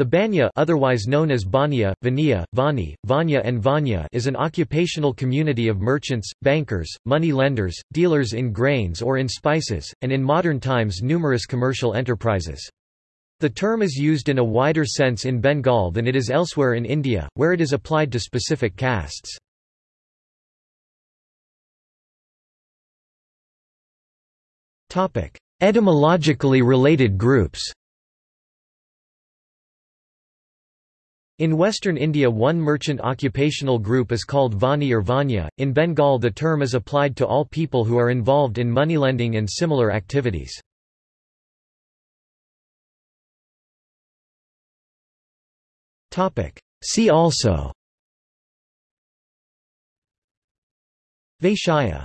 The banya otherwise known as banya, vania, vani, vanya and vanya is an occupational community of merchants, bankers, money lenders, dealers in grains or in spices, and in modern times numerous commercial enterprises. The term is used in a wider sense in Bengal than it is elsewhere in India, where it is applied to specific castes. Etymologically related groups In western India one merchant occupational group is called Vani or Vanya. In Bengal the term is applied to all people who are involved in moneylending and similar activities. See also Vaishya